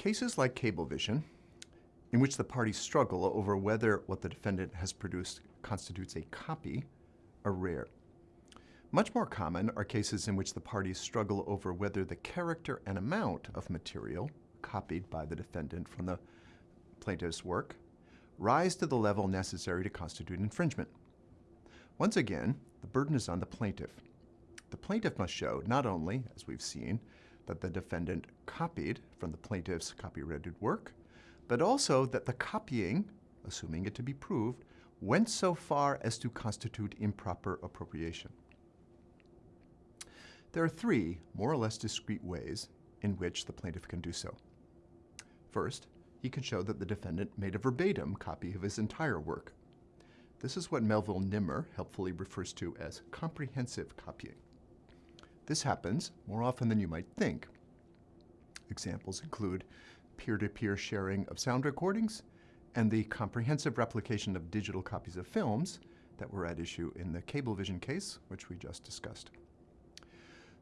Cases like Cablevision, in which the parties struggle over whether what the defendant has produced constitutes a copy, are rare. Much more common are cases in which the parties struggle over whether the character and amount of material copied by the defendant from the plaintiff's work rise to the level necessary to constitute infringement. Once again, the burden is on the plaintiff. The plaintiff must show not only, as we've seen, that the defendant copied from the plaintiff's copyrighted work, but also that the copying, assuming it to be proved, went so far as to constitute improper appropriation. There are three more or less discrete ways in which the plaintiff can do so. First, he can show that the defendant made a verbatim copy of his entire work. This is what Melville Nimmer helpfully refers to as comprehensive copying. This happens more often than you might think. Examples include peer-to-peer -peer sharing of sound recordings and the comprehensive replication of digital copies of films that were at issue in the Cablevision case, which we just discussed.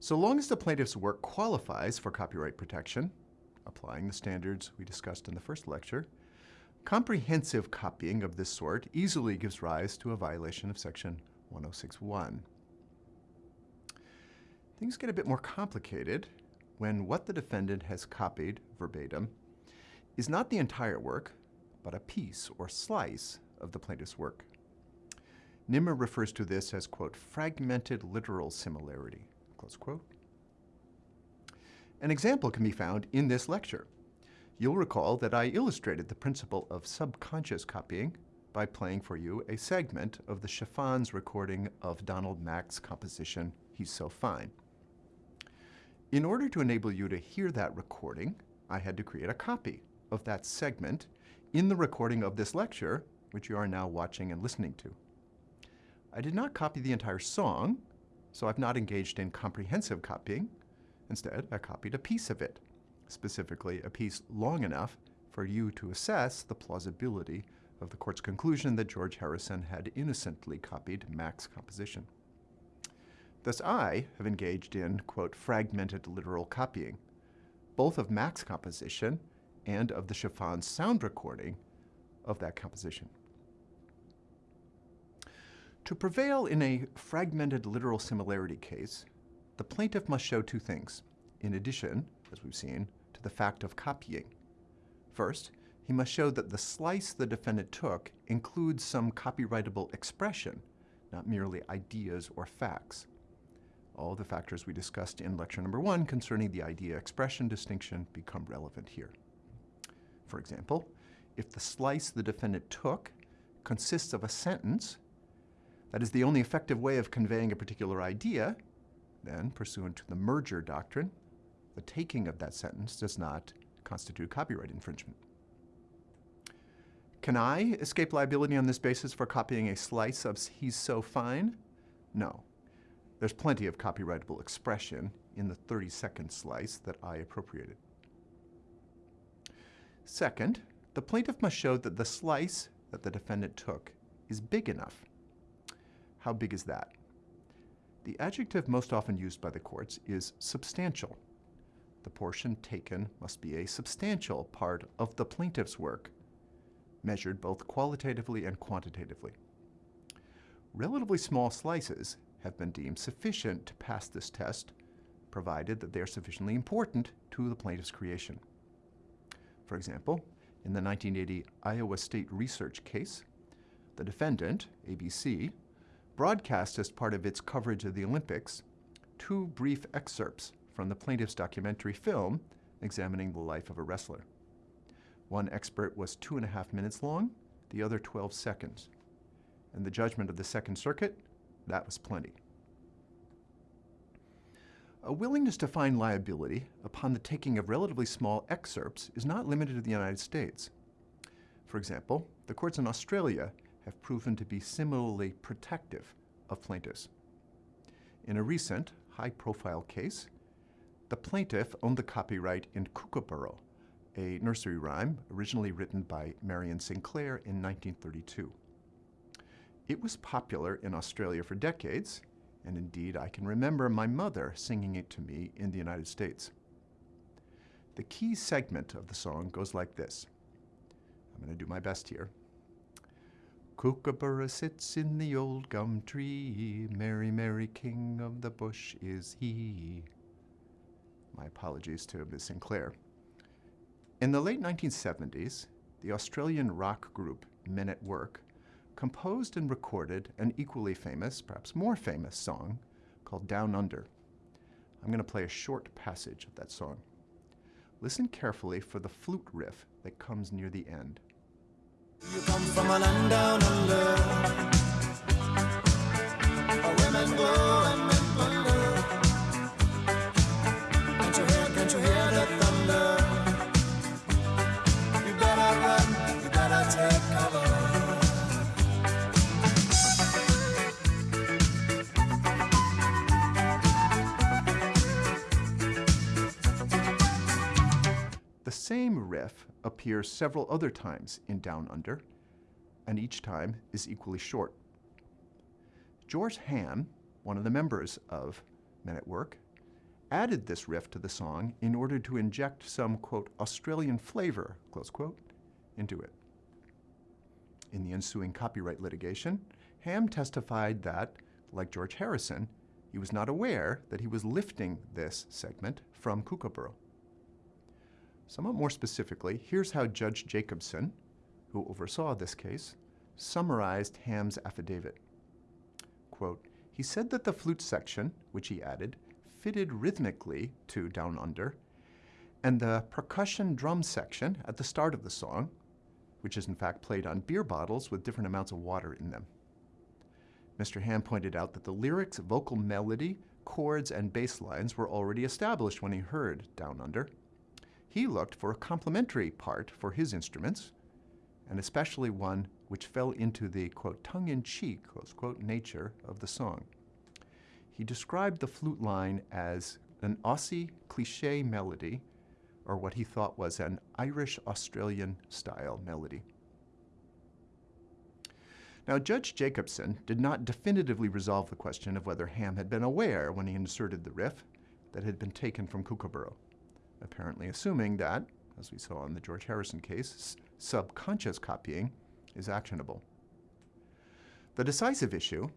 So long as the plaintiff's work qualifies for copyright protection, applying the standards we discussed in the first lecture, comprehensive copying of this sort easily gives rise to a violation of Section 106.1. Things get a bit more complicated when what the defendant has copied verbatim is not the entire work, but a piece or slice of the plaintiff's work. Nimmer refers to this as, quote, fragmented literal similarity, close quote. An example can be found in this lecture. You'll recall that I illustrated the principle of subconscious copying by playing for you a segment of the Chiffons recording of Ronald Mack's composition, He's So Fine. In order to enable you to hear that recording, I had to create a copy of that segment in the recording of this lecture, which you are now watching and listening to. I did not copy the entire song, so I've not engaged in comprehensive copying. Instead, I copied a piece of it, specifically a piece long enough for you to assess the plausibility of the court's conclusion that George Harrison had innocently copied Mack's composition. Thus I have engaged in, quote, fragmented literal copying, both of Mack's composition and of the Chiffon sound recording of that composition. To prevail in a fragmented literal similarity case, the plaintiff must show two things, in addition, as we've seen, to the fact of copying. First, he must show that the slice the defendant took includes some copyrightable expression, not merely ideas or facts. All the factors we discussed in lecture number one concerning the idea-expression distinction become relevant here. For example, if the slice the defendant took consists of a sentence that is the only effective way of conveying a particular idea, then, pursuant to the merger doctrine, the taking of that sentence does not constitute copyright infringement. Can I escape liability on this basis for copying a slice of He's So Fine? No. There's plenty of copyrightable expression in the 30-second slice that I appropriated. Second, the plaintiff must show that the slice that the defendant took is big enough. How big is that? The adjective most often used by the courts is substantial. The portion taken must be a substantial part of the plaintiff's work, measured both qualitatively and quantitatively. Relatively small slices have been deemed sufficient to pass this test, provided that they are sufficiently important to the plaintiff's creation. For example, in the 1980 Iowa State Research case, the defendant, ABC, broadcast as part of its coverage of the Olympics two brief excerpts from the plaintiff's documentary film examining the life of a wrestler. One expert was two and a half minutes long, the other 12 seconds. In the judgment of the Second Circuit, that was plenty. A willingness to find liability upon the taking of relatively small excerpts is not limited to the United States. For example, the courts in Australia have proven to be similarly protective of plaintiffs. In a recent, high-profile case, the plaintiff owned the copyright in Kookaburra, a nursery rhyme originally written by Marion Sinclair in 1932. It was popular in Australia for decades, and indeed I can remember my mother singing it to me in the United States. The key segment of the song goes like this. I'm going to do my best here. Kookaburra sits in the old gum tree, merry, merry king of the bush is he. My apologies to Ms. Sinclair. In the late 1970s, the Australian rock group Men at Work composed and recorded an equally famous, perhaps more famous song called Down Under. I'm going to play a short passage of that song. Listen carefully for the flute riff that comes near the end. Riff appears several other times in Down Under, and each time is equally short. George Ham, one of the members of Men at Work, added this riff to the song in order to inject some, quote, Australian flavor, close quote, into it. In the ensuing copyright litigation, Ham testified that, like George Harrison, he was not aware that he was lifting this segment from Kookaburra. Somewhat more specifically, here's how Judge Jacobson, who oversaw this case, summarized Ham's affidavit. Quote, he said that the flute section, which he added, fitted rhythmically to Down Under, and the percussion drum section at the start of the song, which is in fact played on beer bottles with different amounts of water in them. Mr. Ham pointed out that the lyrics, vocal melody, chords, and bass lines were already established when he heard Down Under, he looked for a complementary part for his instruments, and especially one which fell into the, quote, tongue-in-cheek, close quote, nature of the song. He described the flute line as an Aussie cliche melody, or what he thought was an Irish-Australian style melody. Now, Judge Jacobson did not definitively resolve the question of whether Ham had been aware when he inserted the riff that had been taken from Kookaburra apparently assuming that, as we saw in the George Harrison case, subconscious copying is actionable. The decisive issue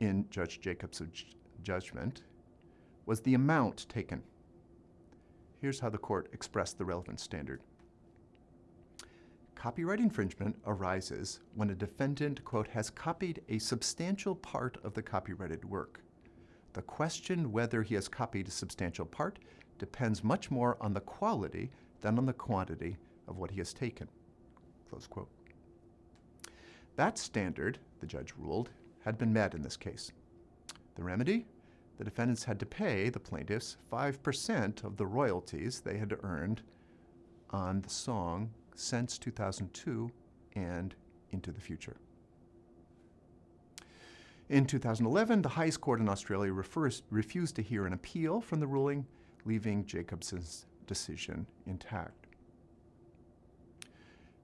in Judge Jacobs' judgment was the amount taken. Here's how the court expressed the relevant standard. Copyright infringement arises when a defendant, quote, has copied a substantial part of the copyrighted work. The question whether he has copied a substantial part depends much more on the quality than on the quantity of what he has taken. Close quote. That standard, the judge ruled, had been met in this case. The remedy? The defendants had to pay the plaintiffs 5% of the royalties they had earned on the song since 2002 and into the future. In 2011, the highest court in Australia refers, refused to hear an appeal from the ruling leaving Jacobson's decision intact.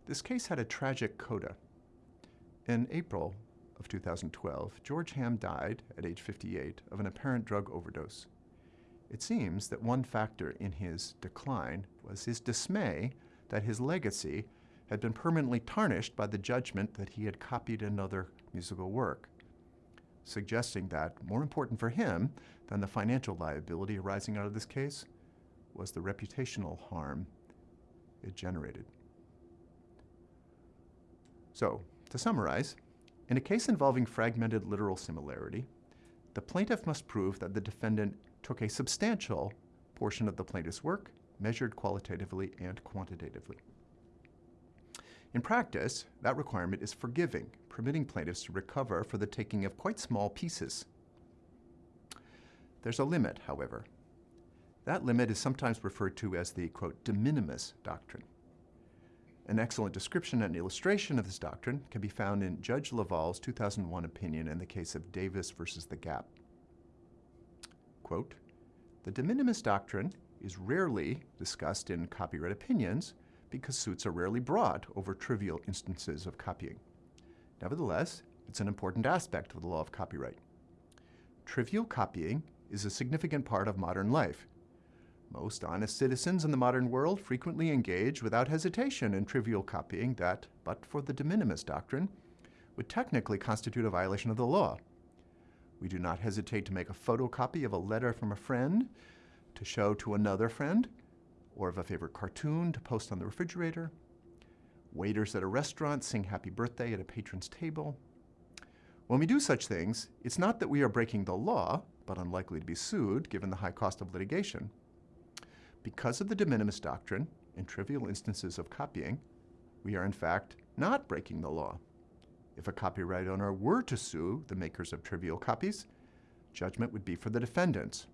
This case had a tragic coda. In April of 2012, George Ham died at age 58 of an apparent drug overdose. It seems that one factor in his decline was his dismay that his legacy had been permanently tarnished by the judgment that he had copied another musical work suggesting that more important for him than the financial liability arising out of this case was the reputational harm it generated. So, to summarize, in a case involving fragmented literal similarity, the plaintiff must prove that the defendant took a substantial portion of the plaintiff's work, measured qualitatively and quantitatively. In practice, that requirement is forgiving, permitting plaintiffs to recover for the taking of quite small pieces. There's a limit, however. That limit is sometimes referred to as the, quote, de minimis doctrine. An excellent description and illustration of this doctrine can be found in Judge Leval's 2001 opinion in the case of Davis versus the Gap. Quote, the de minimis doctrine is rarely discussed in copyright opinions because suits are rarely brought over trivial instances of copying. Nevertheless, it's an important aspect of the law of copyright. Trivial copying is a significant part of modern life. most honest citizens in the modern world frequently engage without hesitation in trivial copying that, but for the de minimis doctrine, would technically constitute a violation of the law. We do not hesitate to make a photocopy of a letter from a friend to show to another friend, or of a favorite cartoon to post on the refrigerator. Waiters at a restaurant sing happy birthday at a patron's table. When we do such things, it's not that we are breaking the law, but unlikely to be sued given the high cost of litigation. Because of the de minimis doctrine, in trivial instances of copying, we are in fact not breaking the law. If a copyright owner were to sue the makers of trivial copies, judgment would be for the defendants.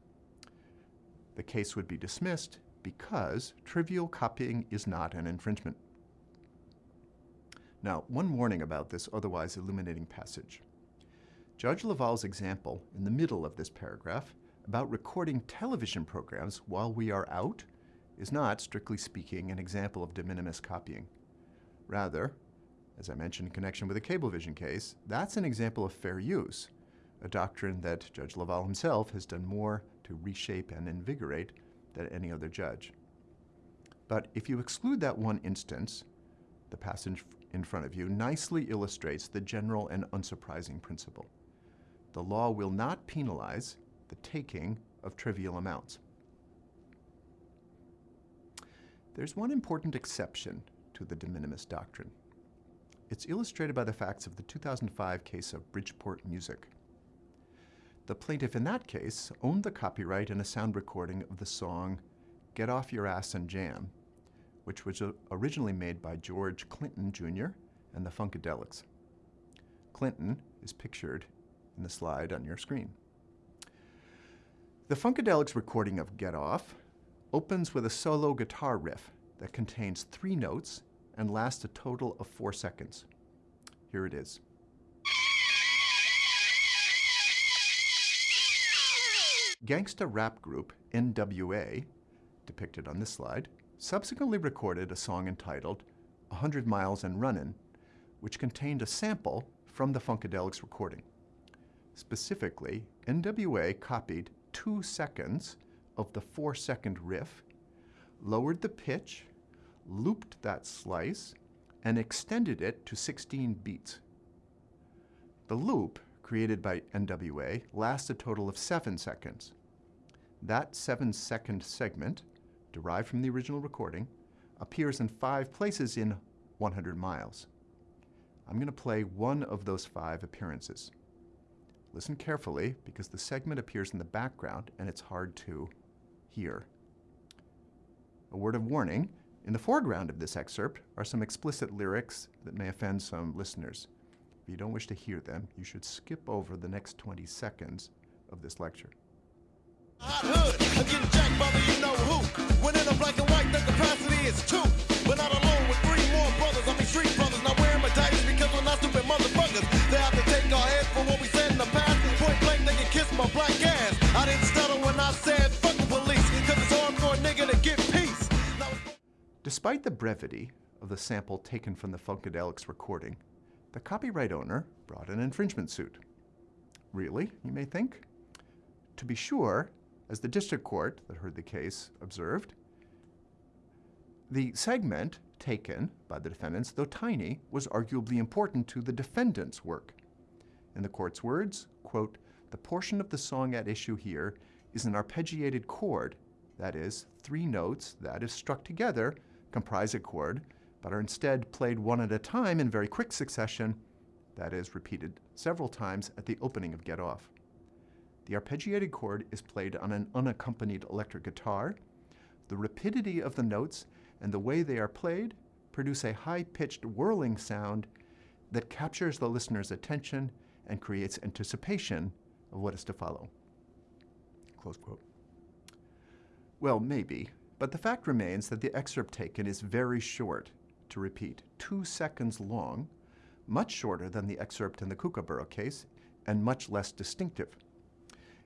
The case would be dismissed because trivial copying is not an infringement. Now, one warning about this otherwise illuminating passage. Judge Leval's example in the middle of this paragraph about recording television programs while we are out is not, strictly speaking, an example of de minimis copying. Rather, as I mentioned in connection with the Cablevision case, that's an example of fair use, a doctrine that Judge Laval himself has done more to reshape and invigorate than any other judge. But if you exclude that one instance, the passage in front of you nicely illustrates the general and unsurprising principle. The law will not penalize the taking of trivial amounts. There's one important exception to the de minimis doctrine. It's illustrated by the facts of the 2005 case of Bridgeport Music. The plaintiff in that case owned the copyright in a sound recording of the song Get Off Your Ass and Jam, which was uh, originally made by George Clinton Jr. and the Funkadelics. Clinton is pictured in the slide on your screen. The Funkadelics recording of Get Off opens with a solo guitar riff that contains three notes and lasts a total of four seconds. Here it is. Gangsta rap group NWA, depicted on this slide, subsequently recorded a song entitled 100 Miles and Runnin', which contained a sample from the Funkadelics recording. Specifically, NWA copied two seconds of the four second riff, lowered the pitch, looped that slice, and extended it to 16 beats. The loop, created by NWA, lasts a total of seven seconds. That seven second segment, derived from the original recording, appears in five places in 100 miles. I'm going to play one of those five appearances. Listen carefully because the segment appears in the background and it's hard to hear. A word of warning, in the foreground of this excerpt are some explicit lyrics that may offend some listeners. If you don't wish to hear them, you should skip over the next 20 seconds of this lecture. Hot hood, jacked by the you know who. When in a black and white, the capacity is two. But not alone with three more brothers. I mean street brothers, not wearing my diapers because we're not stupid motherfuckers. They have to take our for what we said in the past. Point blank, they can kiss my black ass. I didn't stutter when I said fuck the police, cause it's hard for a nigga to get peace. Now Despite the brevity of the sample taken from the Funkadelics recording, the copyright owner brought an infringement suit. Really, you may think? To be sure, as the district court that heard the case observed, the segment taken by the defendants, though tiny, was arguably important to the defendant's work. In the court's words, quote, the portion of the song at issue here is an arpeggiated chord, that is, three notes that, if struck together, comprise a chord, but are instead played one at a time in very quick succession, that is, repeated several times at the opening of Get Off. The arpeggiated chord is played on an unaccompanied electric guitar. The rapidity of the notes and the way they are played produce a high-pitched whirling sound that captures the listener's attention and creates anticipation of what is to follow. Close quote. Well, maybe, but the fact remains that the excerpt taken is very short, to repeat, two seconds long, much shorter than the excerpt in the Kookaburra case, and much less distinctive.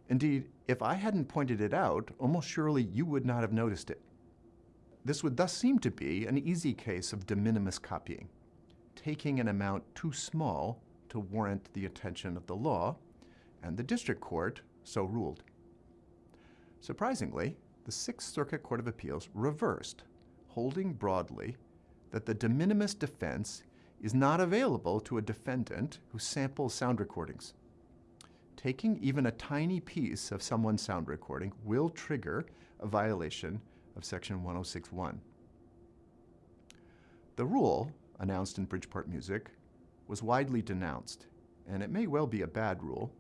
Indeed, if I hadn't pointed it out, almost surely you would not have noticed it. This would thus seem to be an easy case of de minimis copying, taking an amount too small to warrant the attention of the law, and the district court so ruled. Surprisingly, the Sixth Circuit Court of Appeals reversed, holding broadly that the de minimis defense is not available to a defendant who samples sound recordings. Taking even a tiny piece of someone's sound recording will trigger a violation of Section 1061. The rule, announced in Bridgeport Music, was widely denounced, and it may well be a bad rule,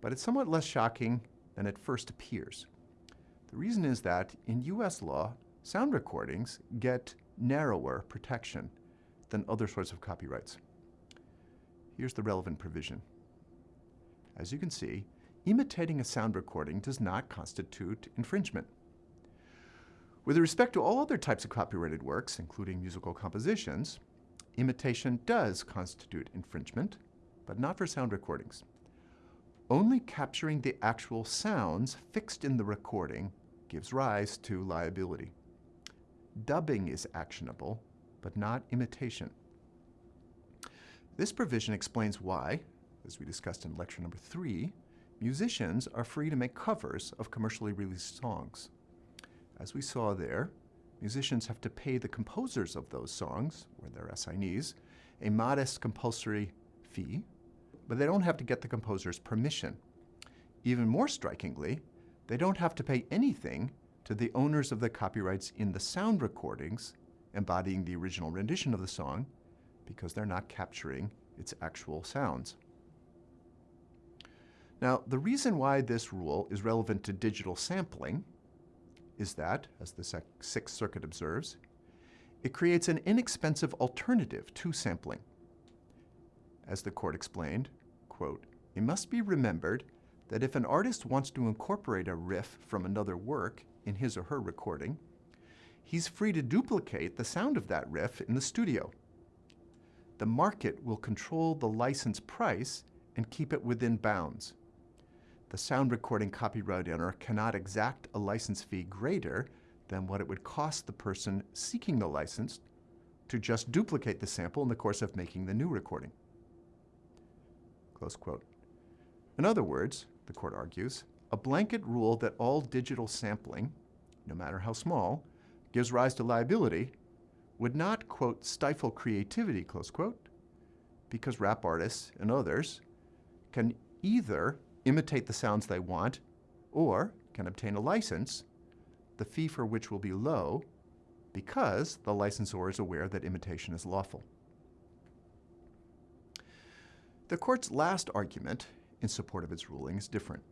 but it's somewhat less shocking than it first appears. The reason is that in US law, sound recordings get narrower protection than other sorts of copyrights. Here's the relevant provision. As you can see, imitating a sound recording does not constitute infringement. With respect to all other types of copyrighted works, including musical compositions, imitation does constitute infringement, but not for sound recordings. Only capturing the actual sounds fixed in the recording gives rise to liability. Dubbing is actionable, but not imitation. This provision explains why, as we discussed in lecture number three, musicians are free to make covers of commercially released songs. As we saw there, musicians have to pay the composers of those songs, or their assignees, a modest compulsory fee, but they don't have to get the composer's permission. Even more strikingly, they don't have to pay anything to the owners of the copyrights in the sound recordings embodying the original rendition of the song because they're not capturing its actual sounds. Now, the reason why this rule is relevant to digital sampling is that, as the Sixth Circuit observes, it creates an inexpensive alternative to sampling. As the court explained, quote, it must be remembered that if an artist wants to incorporate a riff from another work in his or her recording, he's free to duplicate the sound of that riff in the studio. The market will control the license price and keep it within bounds the sound recording copyright owner cannot exact a license fee greater than what it would cost the person seeking the license to just duplicate the sample in the course of making the new recording. Close quote. In other words, the court argues, a blanket rule that all digital sampling, no matter how small, gives rise to liability would not, quote, stifle creativity, close quote, because rap artists and others can either imitate the sounds they want, or can obtain a license, the fee for which will be low because the licensor is aware that imitation is lawful. The court's last argument in support of its ruling is different.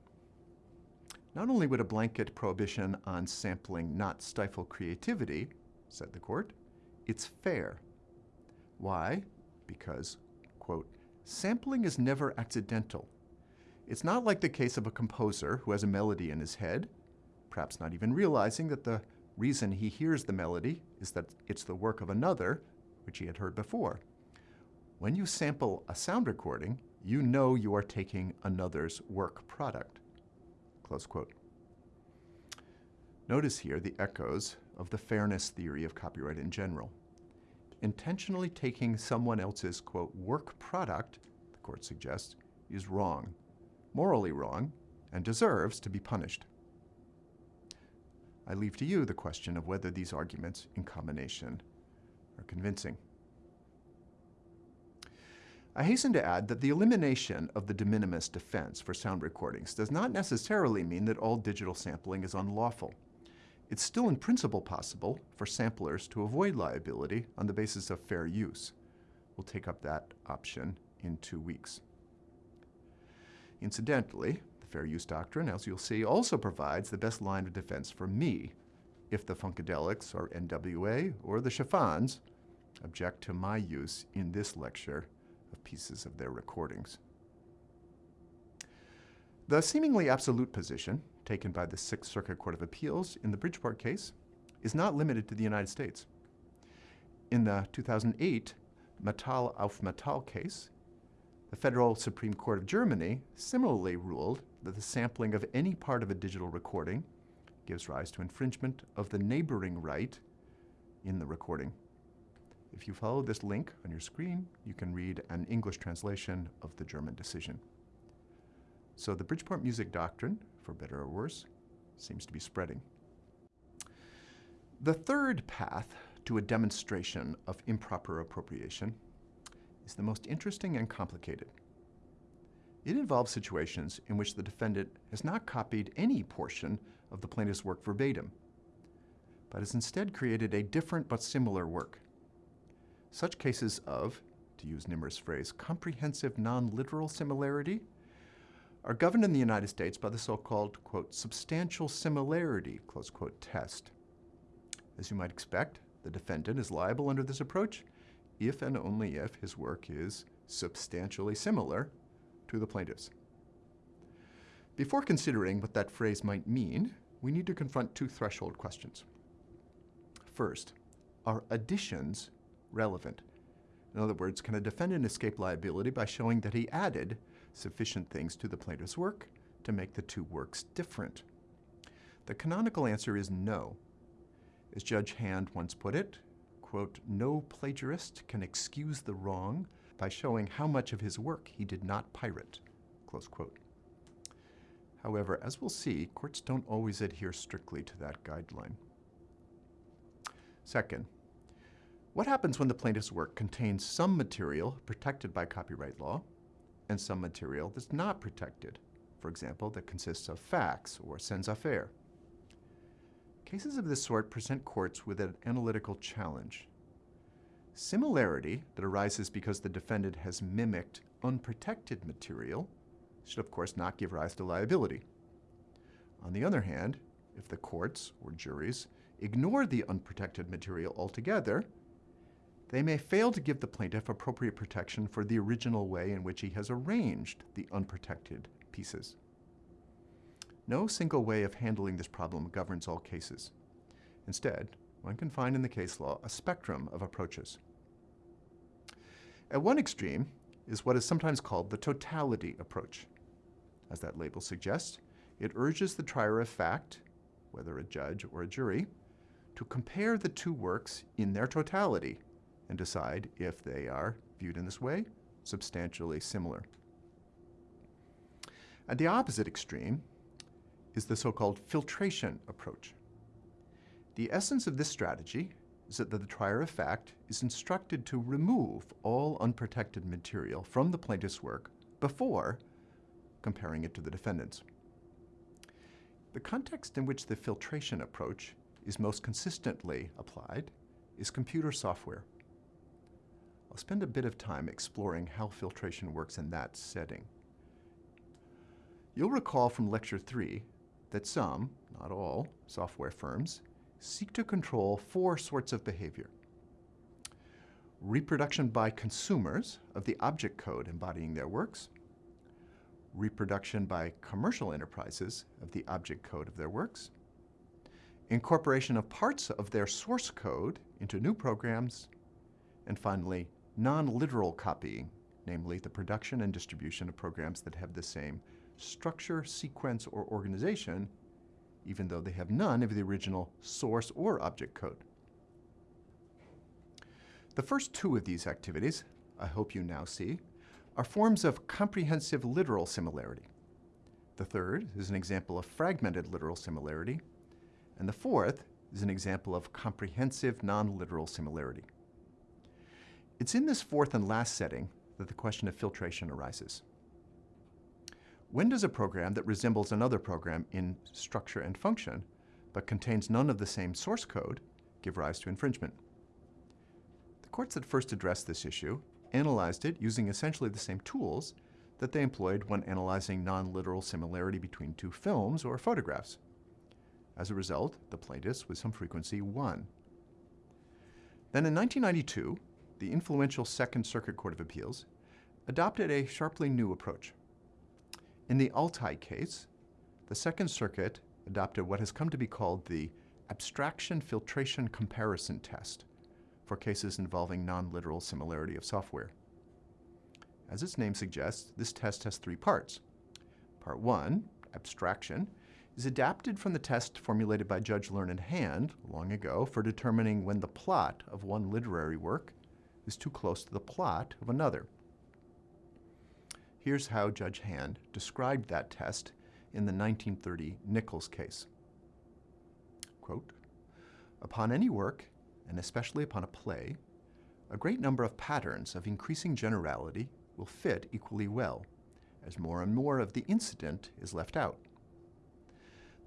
Not only would a blanket prohibition on sampling not stifle creativity, said the court, it's fair. Why? Because, quote, sampling is never accidental it's not like the case of a composer who has a melody in his head, perhaps not even realizing that the reason he hears the melody is that it's the work of another, which he had heard before. When you sample a sound recording, you know you are taking another's work product. Close quote. Notice here the echoes of the fairness theory of copyright in general. Intentionally taking someone else's, quote, work product, the court suggests, is wrong morally wrong, and deserves to be punished. I leave to you the question of whether these arguments in combination are convincing. I hasten to add that the elimination of the de minimis defense for sound recordings does not necessarily mean that all digital sampling is unlawful. It's still in principle possible for samplers to avoid liability on the basis of fair use. We'll take up that option in two weeks. Incidentally, the fair use doctrine, as you'll see, also provides the best line of defense for me if the Funkadelics or NWA or the Chiffons object to my use in this lecture of pieces of their recordings. The seemingly absolute position taken by the Sixth Circuit Court of Appeals in the Bridgeport case is not limited to the United States. In the 2008 Metall auf Metall case, the Federal Supreme Court of Germany similarly ruled that the sampling of any part of a digital recording gives rise to infringement of the neighboring right in the recording. If you follow this link on your screen, you can read an English translation of the German decision. So the Bridgeport music doctrine, for better or worse, seems to be spreading. The third path to a demonstration of improper appropriation is the most interesting and complicated. It involves situations in which the defendant has not copied any portion of the plaintiff's work verbatim, but has instead created a different but similar work. Such cases of, to use Nimmer's phrase, comprehensive non-literal similarity are governed in the United States by the so-called, quote, substantial similarity, close quote, test. As you might expect, the defendant is liable under this approach if and only if his work is substantially similar to the plaintiff's. Before considering what that phrase might mean, we need to confront two threshold questions. First, are additions relevant? In other words, can a defendant escape liability by showing that he added sufficient things to the plaintiff's work to make the two works different? The canonical answer is no. As Judge Hand once put it, quote, no plagiarist can excuse the wrong by showing how much of his work he did not pirate, close quote. However, as we'll see, courts don't always adhere strictly to that guideline. Second, what happens when the plaintiff's work contains some material protected by copyright law and some material that's not protected, for example, that consists of facts or savoir-faire? Cases of this sort present courts with an analytical challenge. Similarity that arises because the defendant has mimicked unprotected material should of course not give rise to liability. On the other hand, if the courts or juries ignore the unprotected material altogether, they may fail to give the plaintiff appropriate protection for the original way in which he has arranged the unprotected pieces. No single way of handling this problem governs all cases. Instead, one can find in the case law a spectrum of approaches. At one extreme is what is sometimes called the totality approach. As that label suggests, it urges the trier of fact, whether a judge or a jury, to compare the two works in their totality and decide if they are, viewed in this way, substantially similar. At the opposite extreme is the so-called filtration approach. The essence of this strategy is that the trier of fact is instructed to remove all unprotected material from the plaintiff's work before comparing it to the defendant's. The context in which the filtration approach is most consistently applied is computer software. I'll spend a bit of time exploring how filtration works in that setting. You'll recall from Lecture 3 that some, not all, software firms seek to control four sorts of behavior. Reproduction by consumers of the object code embodying their works, reproduction by commercial enterprises of the object code of their works, incorporation of parts of their source code into new programs, and finally, non-literal copying, namely the production and distribution of programs that have the same structure, sequence, or organization, even though they have none of the original source or object code. The first two of these activities, I hope you now see, are forms of comprehensive literal similarity. The third is an example of fragmented literal similarity, and the fourth is an example of comprehensive non-literal similarity. It's in this fourth and last setting that the question of filtration arises. When does a program that resembles another program in structure and function, but contains none of the same source code, give rise to infringement? The courts that first addressed this issue analyzed it using essentially the same tools that they employed when analyzing non-literal similarity between two films or photographs. As a result, the plaintiffs with some frequency won. Then in 1992, the influential Second Circuit Court of Appeals adopted a sharply new approach. In the Altai case, the Second Circuit adopted what has come to be called the abstraction filtration comparison test for cases involving non-literal similarity of software. As its name suggests, this test has three parts. Part one, abstraction, is adapted from the test formulated by Judge Learned Hand long ago for determining when the plot of one literary work is too close to the plot of another. Here's how Judge Hand described that test in the 1930 Nichols case. Quote, Upon any work, and especially upon a play, a great number of patterns of increasing generality will fit equally well, as more and more of the incident is left out.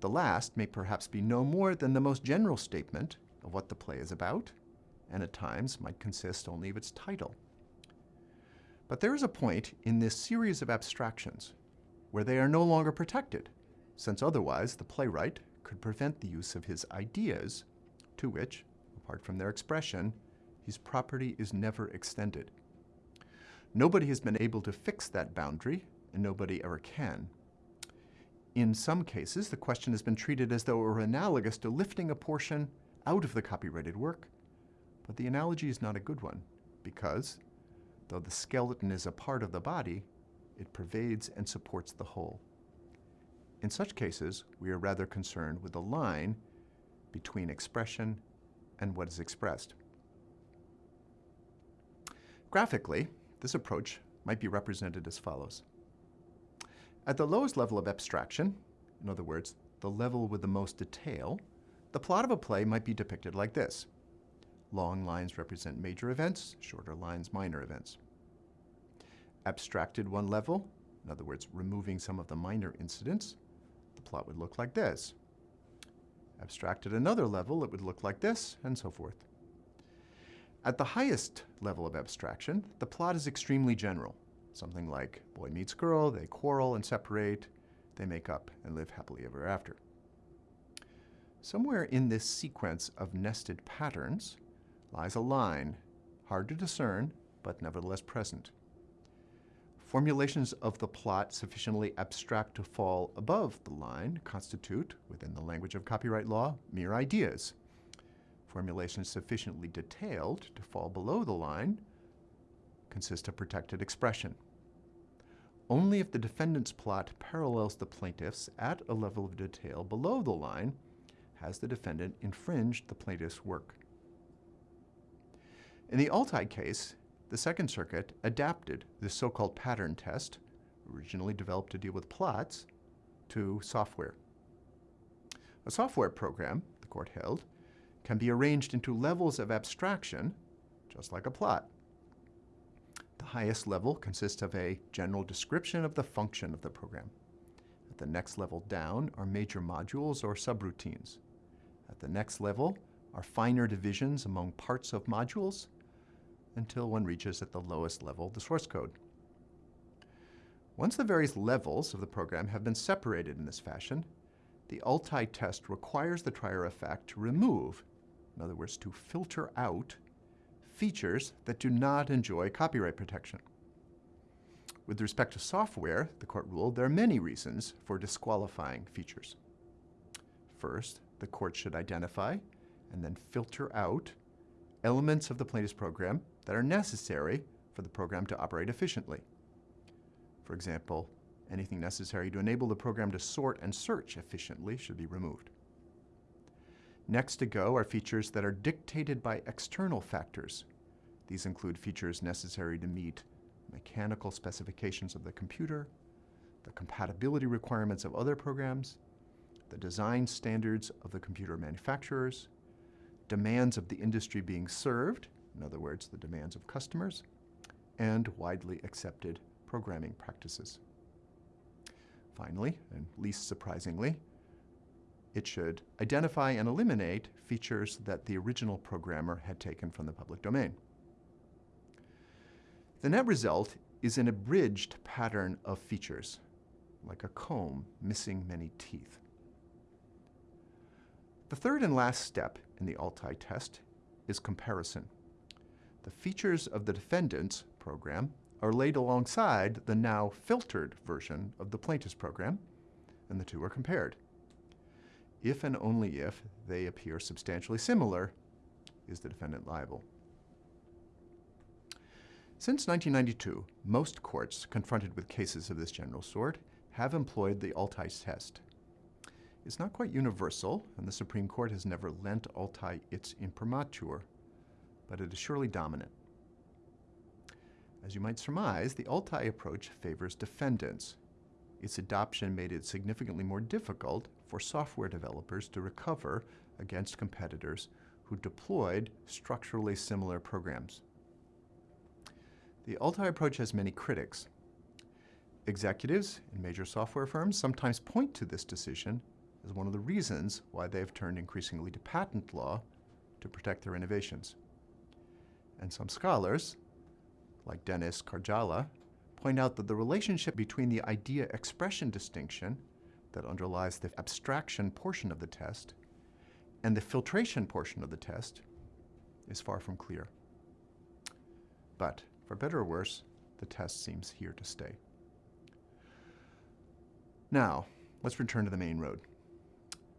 The last may perhaps be no more than the most general statement of what the play is about, and at times might consist only of its title. But there is a point in this series of abstractions where they are no longer protected, since otherwise the playwright could prevent the use of his ideas, to which, apart from their expression, his property is never extended. Nobody has been able to fix that boundary, and nobody ever can. In some cases, the question has been treated as though it were analogous to lifting a portion out of the copyrighted work, but the analogy is not a good one, because, though the skeleton is a part of the body, it pervades and supports the whole. In such cases, we are rather concerned with the line between expression and what is expressed. Graphically, this approach might be represented as follows. At the lowest level of abstraction, in other words, the level with the most detail, the plot of a play might be depicted like this. Long lines represent major events, shorter lines minor events. Abstracted one level, in other words, removing some of the minor incidents, the plot would look like this. Abstracted another level, it would look like this, and so forth. At the highest level of abstraction, the plot is extremely general. Something like boy meets girl, they quarrel and separate, they make up and live happily ever after. Somewhere in this sequence of nested patterns lies a line, hard to discern, but nevertheless present. Formulations of the plot sufficiently abstract to fall above the line constitute, within the language of copyright law, mere ideas. Formulations sufficiently detailed to fall below the line consist of protected expression. Only if the defendant's plot parallels the plaintiff's at a level of detail below the line has the defendant infringed the plaintiff's work. In the Altai case, the Second Circuit adapted the so-called pattern test, originally developed to deal with plots, to software. A software program, the court held, can be arranged into levels of abstraction, just like a plot. The highest level consists of a general description of the function of the program. At the next level down are major modules or subroutines. At the next level are finer divisions among parts of modules until one reaches at the lowest level the source code. Once the various levels of the program have been separated in this fashion, the Altai test requires the trier of fact to remove, in other words, to filter out, features that do not enjoy copyright protection. With respect to software, the court ruled there are many reasons for disqualifying features. First, the court should identify and then filter out elements of the plaintiff's program that are necessary for the program to operate efficiently. For example, anything necessary to enable the program to sort and search efficiently should be removed. Next to go are features that are dictated by external factors. These include features necessary to meet mechanical specifications of the computer, the compatibility requirements of other programs, the design standards of the computer manufacturers, demands of the industry being served, in other words, the demands of customers, and widely accepted programming practices. Finally, and least surprisingly, it should identify and eliminate features that the original programmer had taken from the public domain. The net result is an abridged pattern of features, like a comb missing many teeth. The third and last step in the Altai test is comparison. The features of the defendant's program are laid alongside the now filtered version of the plaintiff's program, and the two are compared. If and only if they appear substantially similar, is the defendant liable. Since 1992, most courts confronted with cases of this general sort have employed the Altai test. It's not quite universal, and the Supreme Court has never lent Altai its imprimatur, but it is surely dominant. As you might surmise, the Altai approach favors defendants. Its adoption made it significantly more difficult for software developers to recover against competitors who deployed structurally similar programs. The Altai approach has many critics. Executives in major software firms sometimes point to this decision as one of the reasons why they have turned increasingly to patent law to protect their innovations. And some scholars, like Dennis Karjala, point out that the relationship between the idea expression distinction that underlies the abstraction portion of the test and the filtration portion of the test is far from clear. But for better or worse, the test seems here to stay. Now, let's return to the main road.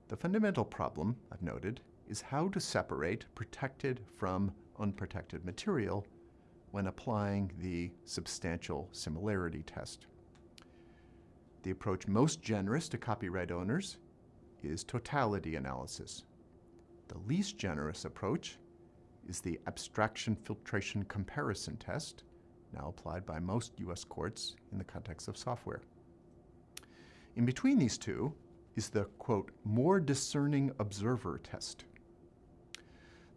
The fundamental problem, I've noted, is how to separate protected from unprotected material when applying the substantial similarity test. The approach most generous to copyright owners is totality analysis. The least generous approach is the abstraction filtration comparison test, now applied by most US courts in the context of software. In between these two is the, quote, more discerning observer test.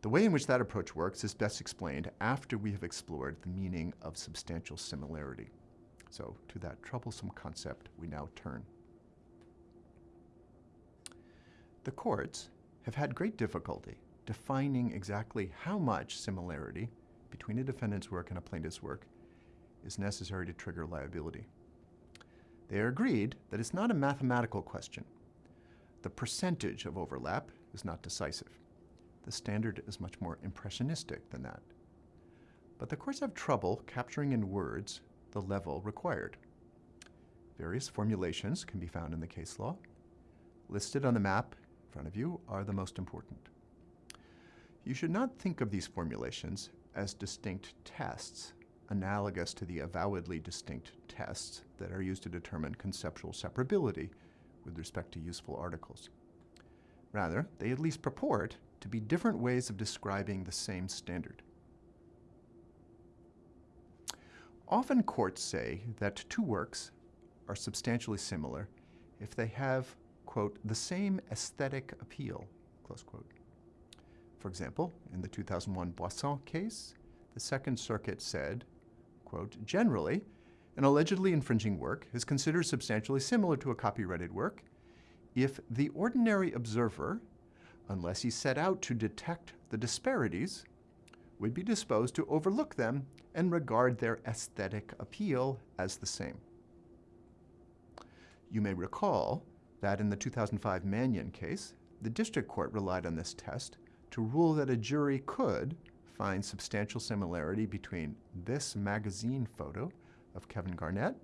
The way in which that approach works is best explained after we have explored the meaning of substantial similarity. So to that troublesome concept we now turn. The courts have had great difficulty defining exactly how much similarity between a defendant's work and a plaintiff's work is necessary to trigger liability. They are agreed that it's not a mathematical question. The percentage of overlap is not decisive. The standard is much more impressionistic than that. But the courts have trouble capturing in words the level required. Various formulations can be found in the case law. Listed on the map in front of you are the most important. You should not think of these formulations as distinct tests, analogous to the avowedly distinct tests that are used to determine conceptual separability with respect to useful articles. Rather, they at least purport to be different ways of describing the same standard. Often courts say that two works are substantially similar if they have, quote, the same aesthetic appeal, close quote. For example, in the 2001 Boisson case, the Second Circuit said, quote, generally, an allegedly infringing work is considered substantially similar to a copyrighted work if the ordinary observer, unless he set out to detect the disparities, would be disposed to overlook them and regard their aesthetic appeal as the same. You may recall that in the 2005 Mannion case, the district court relied on this test to rule that a jury could find substantial similarity between this magazine photo of Kevin Garnett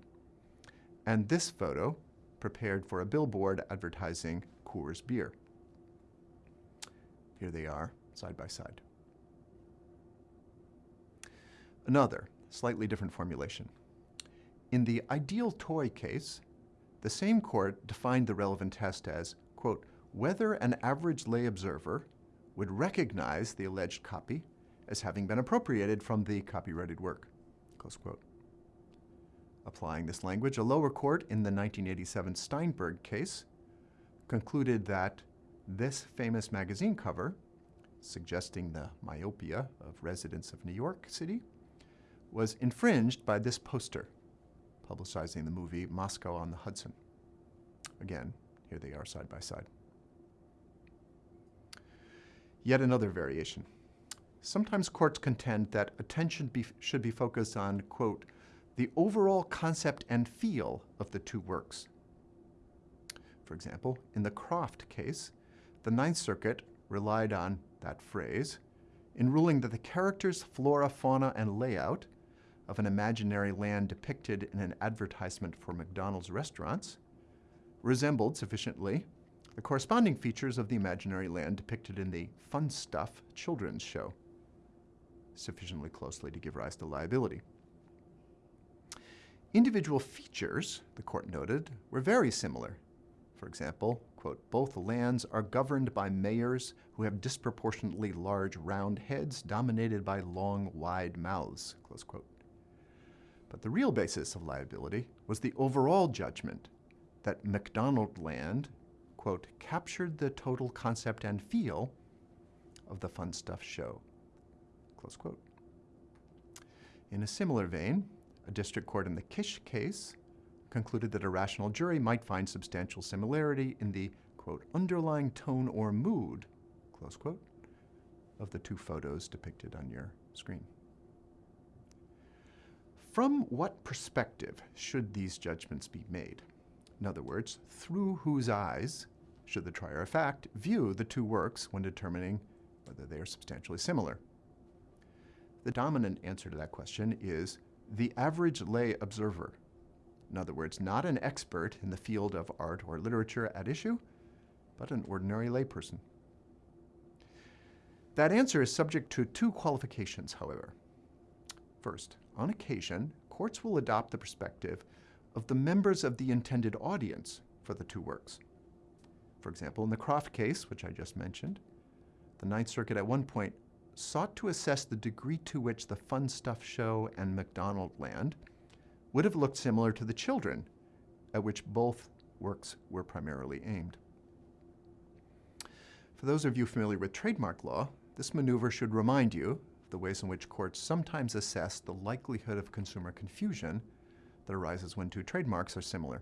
and this photo prepared for a billboard advertising Coors beer. Here they are, side by side. Another, slightly different formulation. In the ideal toy case, the same court defined the relevant test as, quote, whether an average lay observer would recognize the alleged copy as having been appropriated from the copyrighted work, close quote. Applying this language, a lower court in the 1987 Steinberg case concluded that this famous magazine cover, suggesting the myopia of residents of New York City, was infringed by this poster, publicizing the movie Moscow on the Hudson. Again, here they are side by side. Yet another variation. Sometimes courts contend that attention be, should be focused on, quote, the overall concept and feel of the two works. For example, in the Krofft case, the Ninth Circuit relied on that phrase in ruling that the characters, flora, fauna, and layout of an imaginary land depicted in an advertisement for McDonald's restaurants resembled sufficiently the corresponding features of the imaginary land depicted in the Pufnstuf children's show, sufficiently closely to give rise to liability. Individual features, the court noted, were very similar. For example, quote, both lands are governed by mayors who have disproportionately large round heads dominated by long, wide mouths, close quote. But the real basis of liability was the overall judgment that McDonald land, quote, captured the total concept and feel of the Pufnstuf show. Close quote. In a similar vein, a district court in the Kisch case concluded that a rational jury might find substantial similarity in the, quote, underlying tone or mood, close quote, of the two photos depicted on your screen. From what perspective should these judgments be made? In other words, through whose eyes should the trier of fact view the two works when determining whether they are substantially similar? The dominant answer to that question is the average lay observer. In other words, not an expert in the field of art or literature at issue, but an ordinary layperson. That answer is subject to two qualifications, however. First, on occasion, courts will adopt the perspective of the members of the intended audience for the two works. For example, in the Krofft case, which I just mentioned, the Ninth Circuit at one point sought to assess the degree to which the Pufnstuf Show and McDonald Land would have looked similar to the children at which both works were primarily aimed. For those of you familiar with trademark law, this maneuver should remind you of the ways in which courts sometimes assess the likelihood of consumer confusion that arises when two trademarks are similar.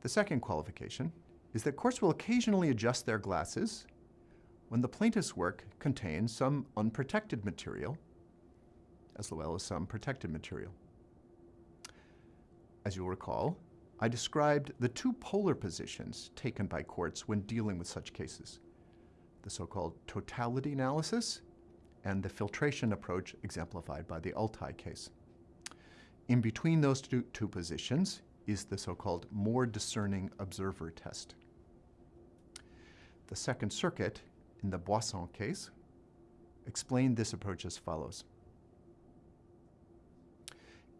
The second qualification is that courts will occasionally adjust their glasses when the plaintiff's work contains some unprotected material as well as some protected material. As you'll recall, I described the two polar positions taken by courts when dealing with such cases, the so-called totality analysis and the filtration approach exemplified by the Altai case. In between those two, two positions is the so-called more discerning observer test. The Second Circuit, in the Boisson case, explained this approach as follows.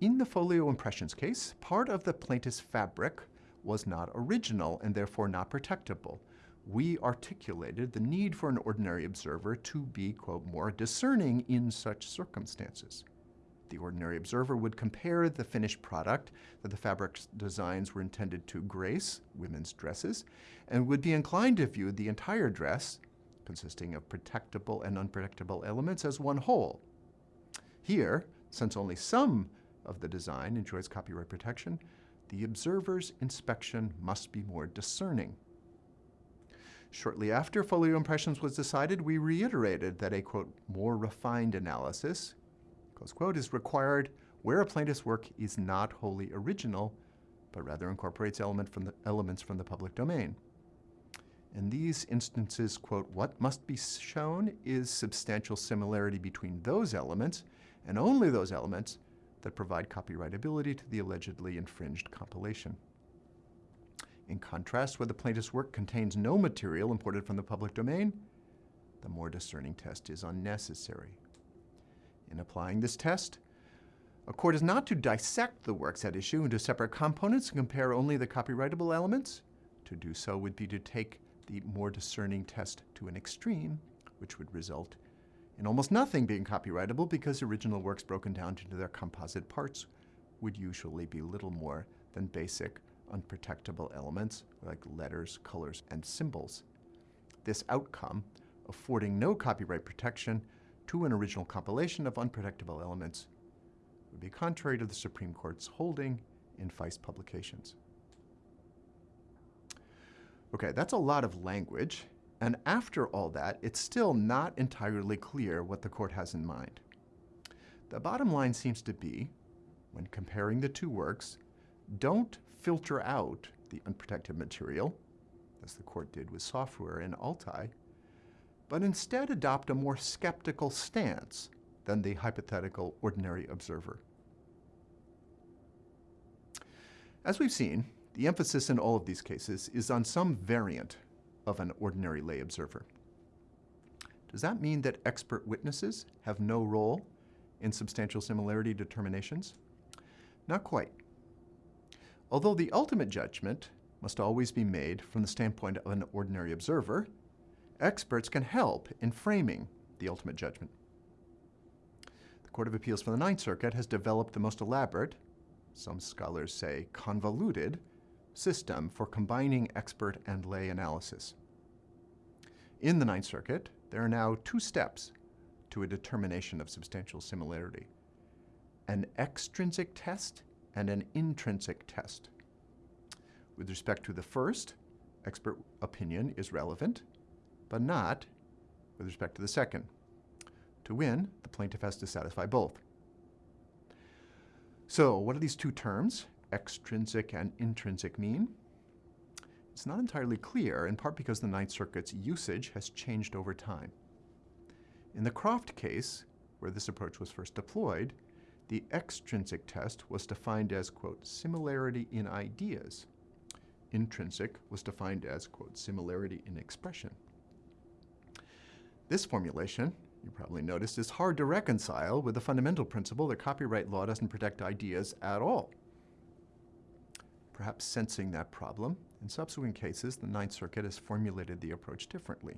In the folio impressions case, part of the plaintiff's fabric was not original and therefore not protectable. We articulated the need for an ordinary observer to be, quote, more discerning in such circumstances. The ordinary observer would compare the finished product that the fabric's designs were intended to grace, women's dresses, and would be inclined to view the entire dress, consisting of protectable and unprotectable elements, as one whole. Here, since only some of the design enjoys copyright protection, the observer's inspection must be more discerning. Shortly after folio impressions was decided, we reiterated that a, quote, more refined analysis, close quote, is required where a plaintiff's work is not wholly original, but rather incorporates element from the, elements from the public domain. In these instances, quote, what must be shown is substantial similarity between those elements, and only those elements that provide copyrightability to the allegedly infringed compilation. In contrast, where the plaintiff's work contains no material imported from the public domain, the more discerning test is unnecessary. In applying this test, a court is not to dissect the works at issue into separate components and compare only the copyrightable elements. To do so would be to take the more discerning test to an extreme, which would result in almost nothing being copyrightable because original works broken down into their composite parts would usually be little more than basic unprotectable elements like letters, colors, and symbols. This outcome, affording no copyright protection to an original compilation of unprotectable elements, would be contrary to the Supreme Court's holding in Feist Publications. Okay, that's a lot of language, and after all that, it's still not entirely clear what the court has in mind. The bottom line seems to be, when comparing the two works, don't filter out the unprotected material, as the court did with software in Altai, but instead adopt a more skeptical stance than the hypothetical ordinary observer. As we've seen, the emphasis in all of these cases is on some variant of an ordinary lay observer. Does that mean that expert witnesses have no role in substantial similarity determinations? Not quite. Although the ultimate judgment must always be made from the standpoint of an ordinary observer, experts can help in framing the ultimate judgment. The Court of Appeals for the Ninth Circuit has developed the most elaborate, some scholars say convoluted, system for combining expert and lay analysis. In the Ninth Circuit, there are now two steps to a determination of substantial similarity an extrinsic test and an intrinsic test. With respect to the first, expert opinion is relevant, but not with respect to the second. To win, the plaintiff has to satisfy both. So, what are these two terms, extrinsic and intrinsic, mean? It's not entirely clear, in part because the Ninth Circuit's usage has changed over time. In the Krofft case, where this approach was first deployed, the extrinsic test was defined as, quote, similarity in ideas. Intrinsic was defined as, quote, similarity in expression. This formulation, you probably noticed, is hard to reconcile with the fundamental principle that copyright law doesn't protect ideas at all. Perhaps sensing that problem, in subsequent cases, the Ninth Circuit has formulated the approach differently.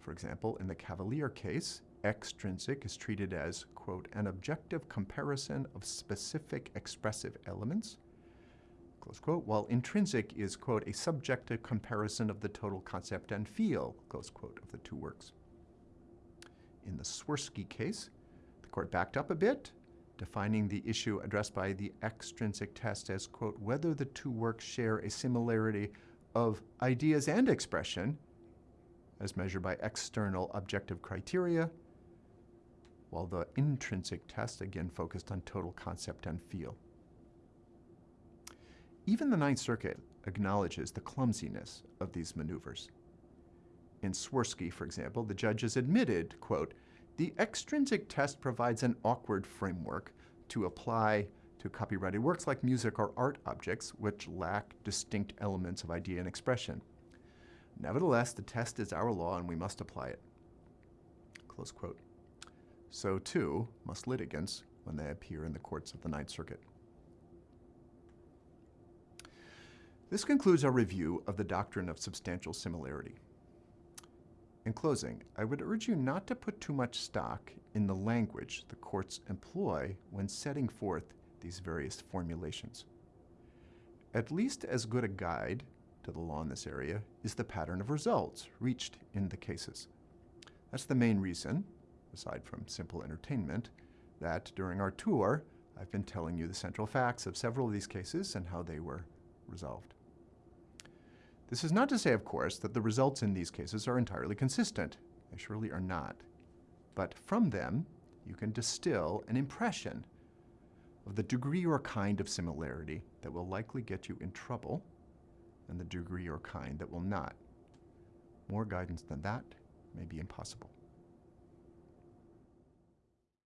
For example, in the Cavalier case, extrinsic is treated as, quote, an objective comparison of specific expressive elements, close quote, while intrinsic is, quote, a subjective comparison of the total concept and feel, close quote, of the two works. In the Swirsky case, the court backed up a bit, defining the issue addressed by the extrinsic test as, quote, whether the two works share a similarity of ideas and expression as measured by external objective criteria, while the intrinsic test again focused on total concept and feel. Even the Ninth Circuit acknowledges the clumsiness of these maneuvers. In Swirsky, for example, the judges admitted, quote, the extrinsic test provides an awkward framework to apply to copyrighted works like music or art objects which lack distinct elements of idea and expression. Nevertheless, the test is our law and we must apply it. Close quote. So too must litigants when they appear in the courts of the Ninth Circuit. This concludes our review of the doctrine of substantial similarity. In closing, I would urge you not to put too much stock in the language the courts employ when setting forth these various formulations. At least as good a guide to the law in this area is the pattern of results reached in the cases. That's the main reason, aside from simple entertainment, that during our tour, I've been telling you the central facts of several of these cases and how they were resolved. This is not to say, of course, that the results in these cases are entirely consistent. They surely are not. But from them, you can distill an impression of the degree or kind of similarity that will likely get you in trouble and the degree or kind that will not. More guidance than that may be impossible.